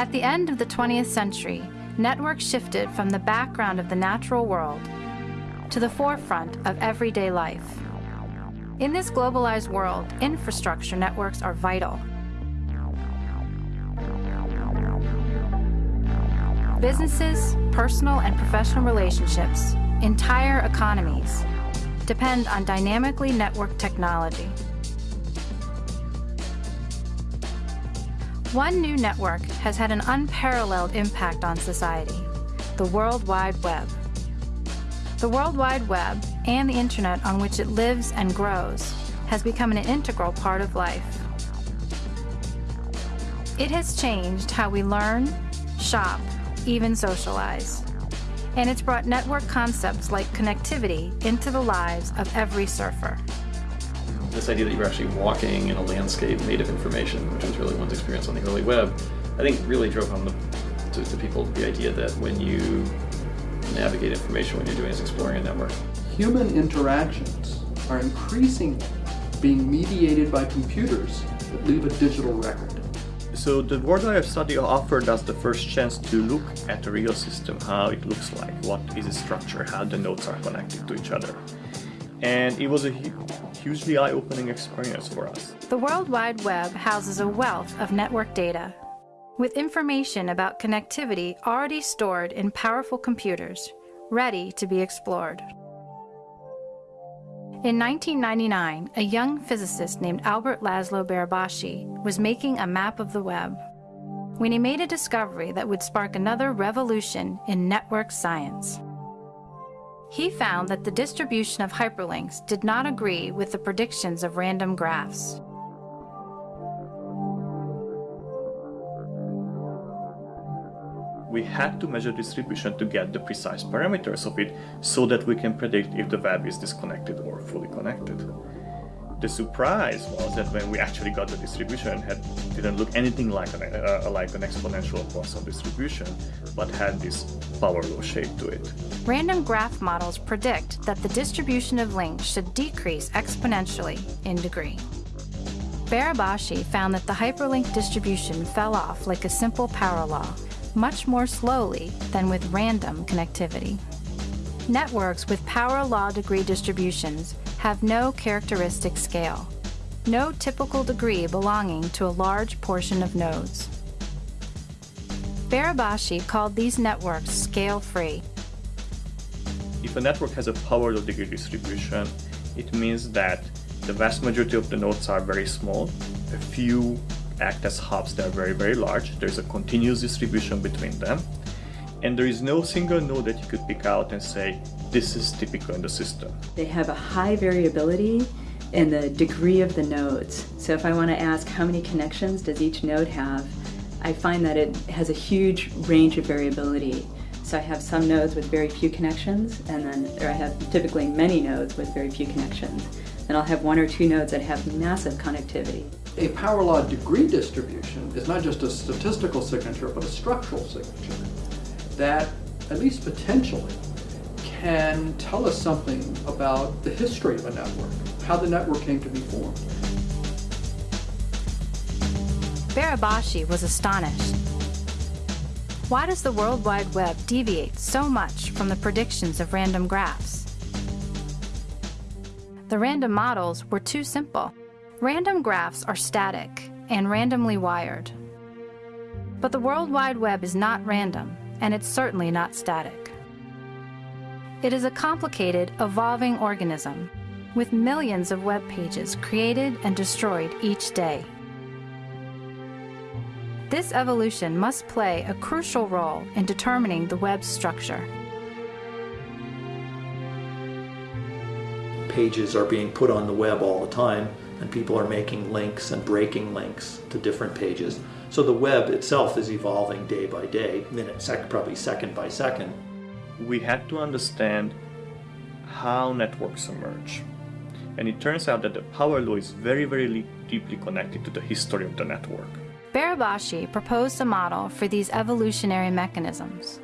At the end of the 20th century, networks shifted from the background of the natural world to the forefront of everyday life. In this globalized world, infrastructure networks are vital. Businesses, personal and professional relationships, entire economies depend on dynamically networked technology. One new network has had an unparalleled impact on society, the World Wide Web. The World Wide Web and the internet on which it lives and grows has become an integral part of life. It has changed how we learn, shop, even socialize. And it's brought network concepts like connectivity into the lives of every surfer. This idea that you're actually walking in a landscape made of information, which was really one's experience on the early web, I think really drove home the, to, to people the idea that when you navigate information, what you're doing is exploring a network. Human interactions are increasingly being mediated by computers that leave a digital record. So the World Wide Study offered us the first chance to look at the real system, how it looks like, what is its structure, how the nodes are connected to each other. And it was a hugely eye-opening experience for us. The World Wide Web houses a wealth of network data, with information about connectivity already stored in powerful computers, ready to be explored. In 1999, a young physicist named Albert Laszlo Barabási was making a map of the web when he made a discovery that would spark another revolution in network science. He found that the distribution of hyperlinks did not agree with the predictions of random graphs. We had to measure distribution to get the precise parameters of it so that we can predict if the web is disconnected or fully connected. The surprise was that when we actually got the distribution, it didn't look anything like an, uh, like an exponential Poisson distribution, but had this power law shape to it. Random graph models predict that the distribution of links should decrease exponentially in degree. Barabási found that the hyperlink distribution fell off like a simple power law, much more slowly than with random connectivity. Networks with power law degree distributions have no characteristic scale, no typical degree belonging to a large portion of nodes. Barabási called these networks scale-free. If a network has a power law degree distribution, it means that the vast majority of the nodes are very small, a few act as hubs that are very, very large. There's a continuous distribution between them. And there is no single node that you could pick out and say, this is typical in the system. They have a high variability in the degree of the nodes. So if I want to ask how many connections does each node have, I find that it has a huge range of variability. So I have some nodes with very few connections, and then or I have typically many nodes with very few connections. Then I'll have one or two nodes that have massive connectivity. A power law degree distribution is not just a statistical signature, but a structural signature that, at least potentially, can tell us something about the history of a network, how the network came to be formed. Barabási was astonished. Why does the World Wide Web deviate so much from the predictions of random graphs? The random models were too simple. Random graphs are static and randomly wired. But the World Wide Web is not random, and it's certainly not static. It is a complicated, evolving organism with millions of web pages created and destroyed each day. This evolution must play a crucial role in determining the web's structure. Pages are being put on the web all the time, and people are making links and breaking links to different pages. So the web itself is evolving day by day, minute, sec, probably second by second. We had to understand how networks emerge. And it turns out that the power law is very, very deeply connected to the history of the network. Barabási proposed a model for these evolutionary mechanisms.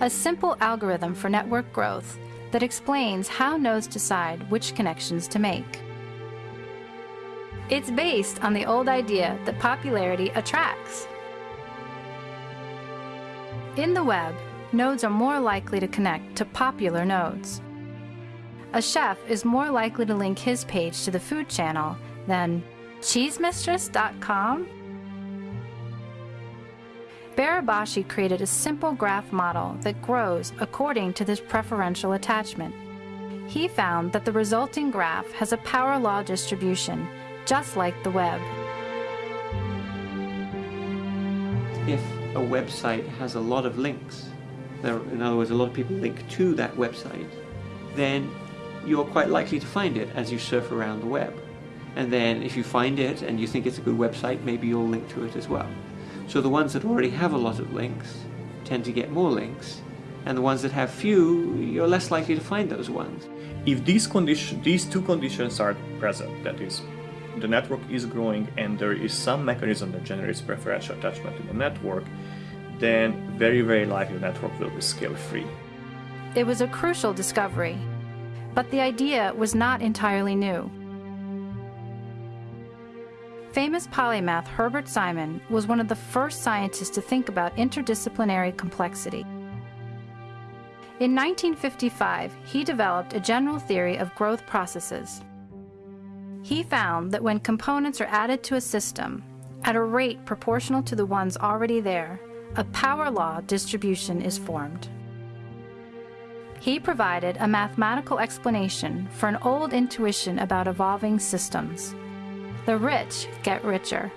A simple algorithm for network growth that explains how nodes decide which connections to make. It's based on the old idea that popularity attracts. In the web, nodes are more likely to connect to popular nodes. A chef is more likely to link his page to the food channel than cheesemistress.com. Barabási created a simple graph model that grows according to this preferential attachment. He found that the resulting graph has a power law distribution, just like the web. If a website has a lot of links, there, in other words, a lot of people link to that website, then you're quite likely to find it as you surf around the web. And then if you find it and you think it's a good website, maybe you'll link to it as well. So the ones that already have a lot of links tend to get more links, and the ones that have few, you're less likely to find those ones. If these, condition, these two conditions are present, that is, the network is growing and there is some mechanism that generates preferential attachment in the network, then very, very likely the network will be scale free. It was a crucial discovery, but the idea was not entirely new. Famous polymath Herbert Simon was one of the first scientists to think about interdisciplinary complexity. In 1955, he developed a general theory of growth processes. He found that when components are added to a system at a rate proportional to the ones already there, a power law distribution is formed. He provided a mathematical explanation for an old intuition about evolving systems. The rich get richer.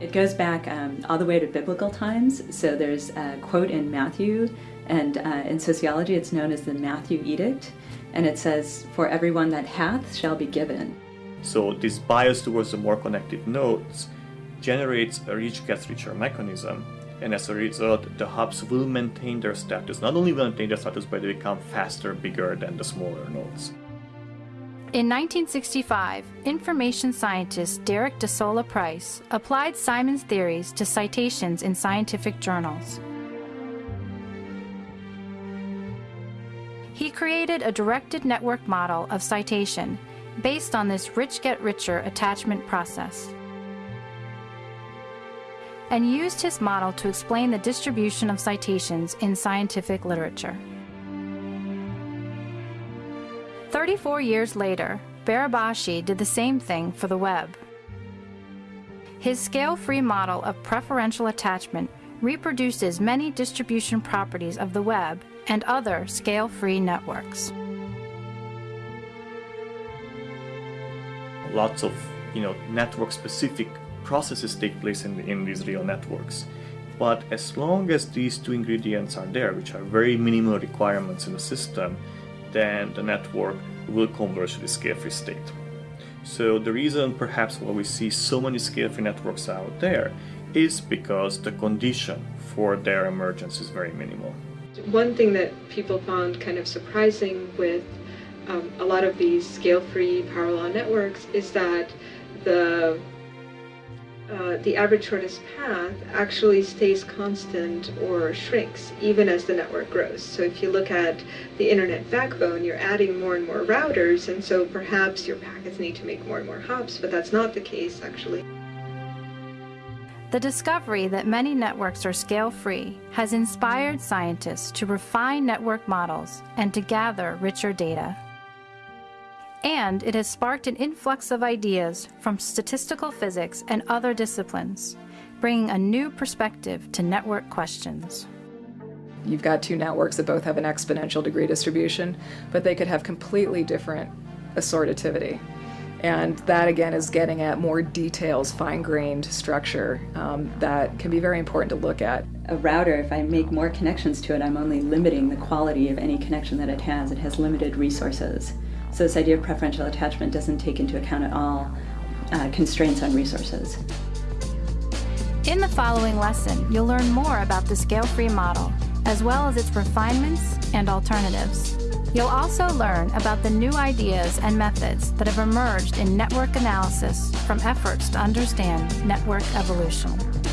It goes back um, all the way to biblical times. So there's a quote in Matthew, and uh, in sociology it's known as the Matthew Effect. And it says, For everyone that hath shall be given. So this bias towards the more connected nodes generates a rich gets richer mechanism and as a result the hubs will maintain their status. Not only will maintain their status but they become faster, bigger than the smaller nodes. In 1965, information scientist Derek de Solla Price applied Simon's theories to citations in scientific journals. He created a directed network model of citation based on this rich get richer attachment process and used his model to explain the distribution of citations in scientific literature. 34 years later, Barabási did the same thing for the web. His scale-free model of preferential attachment reproduces many distribution properties of the web and other scale-free networks. Lots of you know, network-specific processes take place in, in these real networks. But as long as these two ingredients are there, which are very minimal requirements in the system, then the network will converge to the scale-free state. So the reason perhaps why we see so many scale-free networks out there is because the condition for their emergence is very minimal. One thing that people found kind of surprising with um, a lot of these scale-free power law networks is that the uh, the average shortest path actually stays constant or shrinks even as the network grows. So if you look at the internet backbone, you're adding more and more routers, and so perhaps your packets need to make more and more hops, but that's not the case actually. The discovery that many networks are scale-free has inspired scientists to refine network models and to gather richer data and it has sparked an influx of ideas from statistical physics and other disciplines, bringing a new perspective to network questions. You've got two networks that both have an exponential degree distribution, but they could have completely different assortativity. And that again is getting at more details, fine grained structure um, that can be very important to look at. A router, if I make more connections to it, I'm only limiting the quality of any connection that it has. It has limited resources. So this idea of preferential attachment doesn't take into account at all uh, constraints on resources. In the following lesson, you'll learn more about the scale-free model, as well as its refinements and alternatives. You'll also learn about the new ideas and methods that have emerged in network analysis from efforts to understand network evolution.